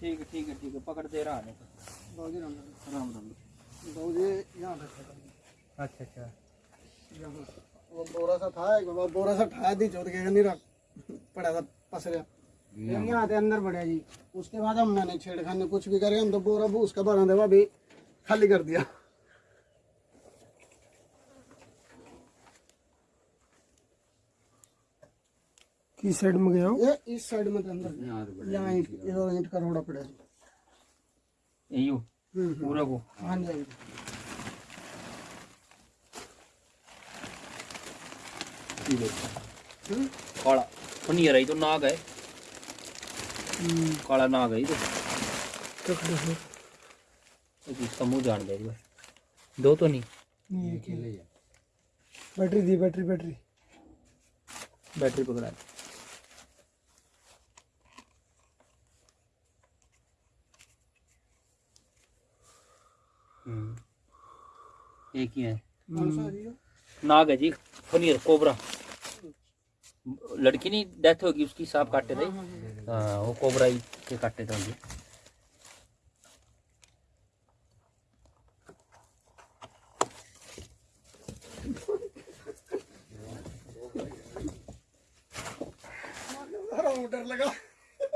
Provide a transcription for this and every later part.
ठीक है ठीक है ठीक है पकड़ दे रहा है अच्छा अच्छा वो बोरा सा था एक बार बोरा सा ठाया दी चौथ के नहीं रख पड़ा था फिर यहाँ आते अंदर बढ़िया जी उसके बाद हमने नहीं छेड़खानी कुछ भी करे हम तो बोरा भूस का बना देवा भी खाली कर दिया किस साइड में गया हो। ये इस साइड में तो अंदर। यहाँ ईंट इधर ईंट का रोड़ा पड़ा जी यू हम्म, हम्म। पूरा को? हाँ जी हाँ ठीक है हम्म। काला। पनीर है तो नाग है। काला नाग है तो। एक इसका मुँह जान दे दो तो नहीं? नहीं एक ही। बैटरी दी बैटरी बैटरी। बैटरी पकड़ा एक ही है। है जी? नाग है जी फनीर कोबरा। लड़की नहीं डेथ होगी उसकी सांप काटे थे। हाँ वो कोबरा ही के काटे थे उनके। डर लगा।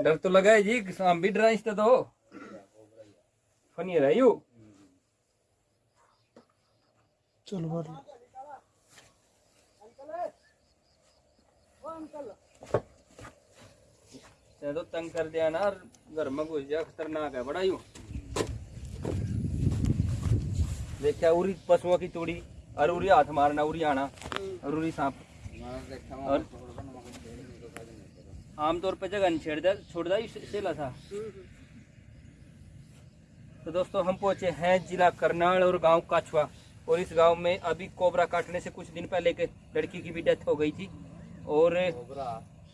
डर तो लगा है जी सांप भी डरा इससे तो। फनीर है यू। चलो मार लो तो तंग कर दिया ना घर में घुस जा, खतरनाक है, बड़ा यू। देखा उरी पशुओं की तोड़ी, और उरी हाथ मारना, उरी आना, और उरी सांप। और आमतौर पे जगह छेड़ दे छोड़ दा इस- सेला था। तो दोस्तों, हम पहुँचे हैं जिला करनाल और गाँव काछवा और इस गाँव में अभी कोबरा काटने से कुछ दिन पहले एक लड़की की भी डेथ हो गई थी। और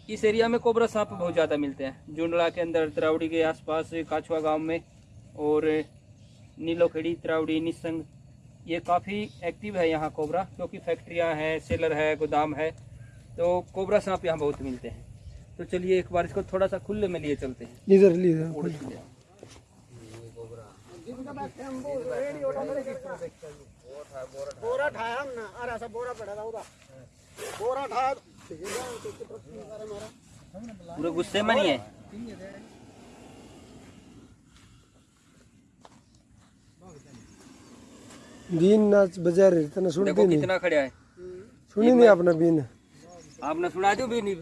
इस एरिया में कोबरा सांप बहुत ज़्यादा मिलते हैं। जुंडला के अंदर तरावड़ी के आसपास काछवा गाँव में और नीलोखेड़ी तरावड़ी निसंग ये काफ़ी एक्टिव है यहाँ कोबरा क्योंकि फैक्ट्रियाँ हैं सेलर है गोदाम है तो कोबरा सांप यहाँ बहुत मिलते हैं। तो चलिए एक बार इसको थोड़ा सा खुले में लिए चलते हैं। इधर खुद बोरा ठाया अरे ऐसा बोरा पड़ा था उधर बोरा ठाया है तो है पूरे गुस्से में नहीं है बीन नाच बजा रहे थे ना सुनती देखो नहीं कितना खड़ा है सुनी नहीं आपने बीन आपने सुना दो भी नहीं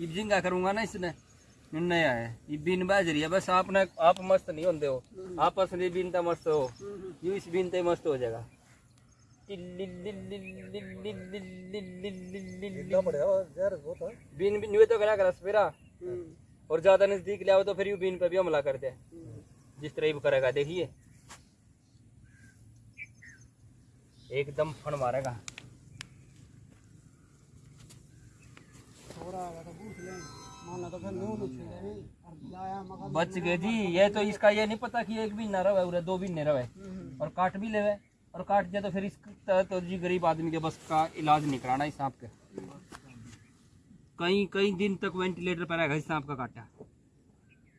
ये जिंगा करूँगा ना इसने नया है ये बीन बाज रही है, बस आपने आप मस्त नहीं होते हो। आप असली बीन तो मस्त हो। यू इस बीन ते मस्त हो जाएगा। बीन बीन तो करा कर सपेरा। और ज़्यादा नज़दीक ले आओ तो फिर यू बीन पे भी हमला करते हैं जिस तरह भी करेगा, देखिए। एकदम फन मारेगा। बोरा ले तो फिर न्यू नहीं छेड़े नहीं और लाया मगर बच गए जी ये तो इसका ये नहीं पता कि एक भी न रहे उरे दो भी न रहे और काट भी लेवे और काट दिया तो फिर इस तो जी गरीब आदमी के बस का इलाज नहीं कराना इस सांप के। कई कई दिन तक वेंटिलेटर पर रहेगा इस सांप का काटा।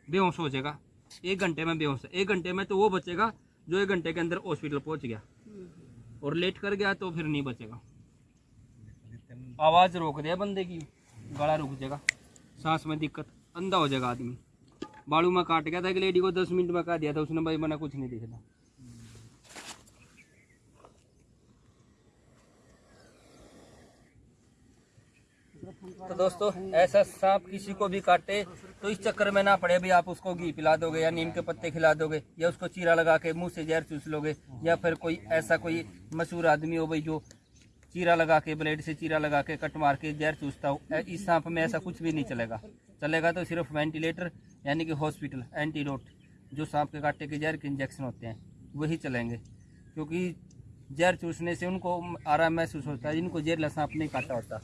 बेहोश हो जाएगा। एक घंटे में बेहोश एक घंटे में तो वो बचेगा जो एक घंटे के अंदर हॉस्पिटल पहुँच गया। और लेट कर गया तो फिर नहीं बचेगा। आवाज़ रोक दिया बंदे की गला रुक जाएगा। सांस में दिक्कत, अंधा हो जाएगा आदमी। बालू में काट गया था एक लेडी को, दस मिनट में काट दिया था, उसने भाई मना कुछ नहीं दिखता तो दोस्तों, ऐसा सांप किसी को भी काटे तो इस चक्कर में ना पड़े भी आप उसको घी पिला दोगे, या नीम के पत्ते खिला दोगे, या उसको चीरा लगा के मुँह से जहर चूस लोगे, या फिर कोई ऐसा कोई मशहूर आदमी हो भाई जो चीरा लगा के ब्लेड से चीरा लगा के कट मार के जहर चूसता हो। इस सांप में ऐसा कुछ भी नहीं चलेगा। चलेगा तो सिर्फ़ वेंटिलेटर यानी कि हॉस्पिटल एंटीडोट जो सांप के काटे के जहर के इंजेक्शन होते हैं वही चलेंगे। क्योंकि जहर चूसने से उनको आराम महसूस होता है जिनको जहर सांप नहीं काटा होता।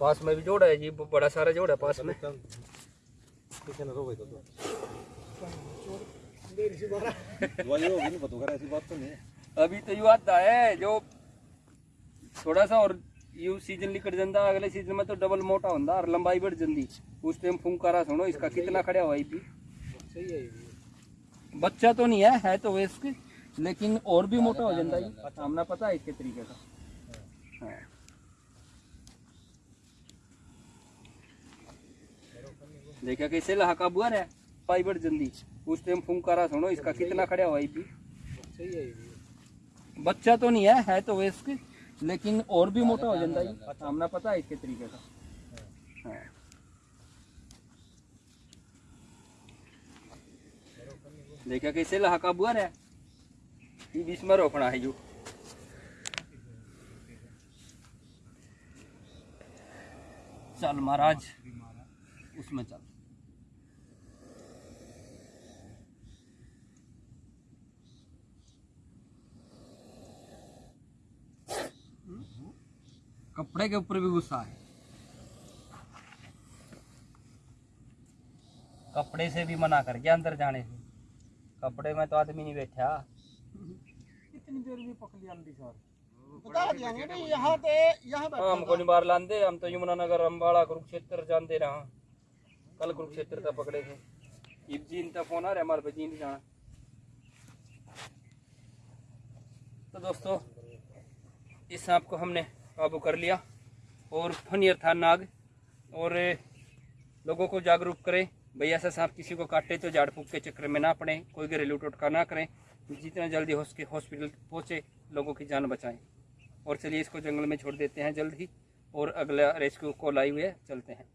पास में भी जोड़ा है जी बड़ा सारा जोड़ा है पास में। अभी तो यू आता है जो थोड़ा सा और यू सीज़न लिकट जंदा अगले सीज़न में तो डबल मोटा होंदा और लंबाई बढ़ जंदी। उस टाइम फुंकारा सुनो इसका कितना खड़ा हुआ है बच्चा तो नहीं है है तो वेस्ट लेकिन और भी मोटा हो जाता है हमने पता है इसके तरीके का। हाँ। देखा कैसे लहाका बुआ है पाई बढ़ जल्दी उस टाइम फुंकारा सुनो इसका कितना खड़ा हुआ है। बच्चा तो नहीं है है तो वेस्ट लेकिन और भी मोटा हो जाता है हमने पता है इसके तरीके का। हाँ। देखा कैसे लहाका बुआ है। ये बीच में रोकना है जो। चल महाराज, उसमें चल। कपड़े के ऊपर भी गुस्सा है। कपड़े से भी मना कर गया अंदर जाने से। कपड़े में तो आदमी नहीं बैठा। कितनी देर में पकड़ लिया अंडी सर। बता दिया यहाँ पे यहाँ हाँ, हमको नहीं बाहर लांदे हम तो यमुनानगर अम्बाड़ा कुरुक्षेत्र जानते रहा कल कुरुक्षेत्र तक पकड़े थे। इब जीन तक फ़ोन आ रहा है हमारे पे जीन जाना। तो दोस्तों इस सांप को हमने काबू कर लिया और फनियर था नाग। और लोगों को जागरूक करें। भैया ऐसा सांप किसी को काटे तो झाड़ फूक के चक्कर में ना पड़े। कोई घरेलू टोटका ना करें। जितना जल्दी हो सके हॉस्पिटल पहुँचे, लोगों की जान बचाएँ। और चलिए इसको जंगल में छोड़ देते हैं जल्द ही। और अगला रेस्क्यू कॉल आई हुई है, चलते हैं।